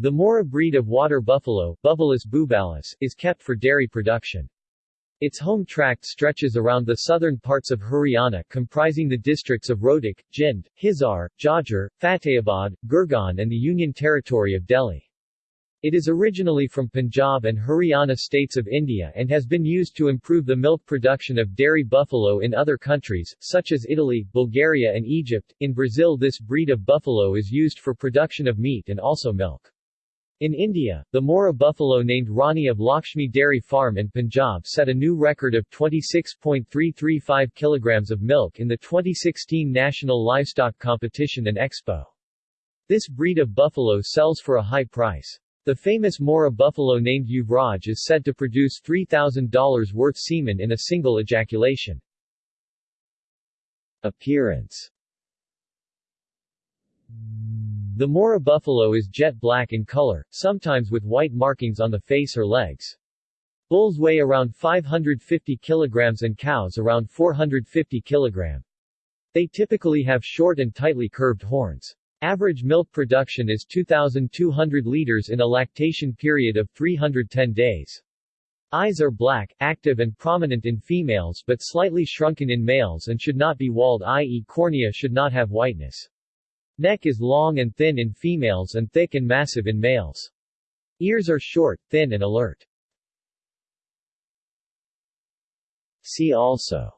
The Murrah breed of water buffalo bubalis, is kept for dairy production. Its home tract stretches around the southern parts of Haryana comprising the districts of Rohtak, Jind, Hisar, Jhajjar, Fatehabad, Gurgaon and the Union Territory of Delhi. It is originally from Punjab and Haryana states of India and has been used to improve the milk production of dairy buffalo in other countries, such as Italy, Bulgaria and Egypt. In Brazil this breed of buffalo is used for production of meat and also milk. In India, the Murrah buffalo named Rani of Lakshmi Dairy Farm in Punjab set a new record of 26.335 kilograms of milk in the 2016 National Livestock Competition and Expo. This breed of buffalo sells for a high price. The famous Murrah buffalo named Yuvraj is said to produce $3,000 worth semen in a single ejaculation. Appearance The Murrah buffalo is jet black in color, sometimes with white markings on the face or legs. Bulls weigh around 550 kilograms and cows around 450 kilogram. They typically have short and tightly curved horns. Average milk production is 2,200 liters in a lactation period of 310 days. Eyes are black, active and prominent in females but slightly shrunken in males and should not be walled i.e. cornea should not have whiteness. Neck is long and thin in females and thick and massive in males. Ears are short, thin and alert. See also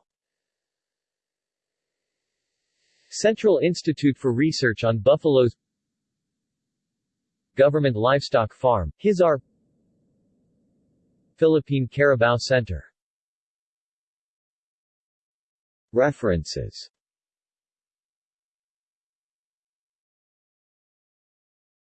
Central Institute for Research on Buffaloes Government Livestock Farm, Hisar Philippine Carabao Center References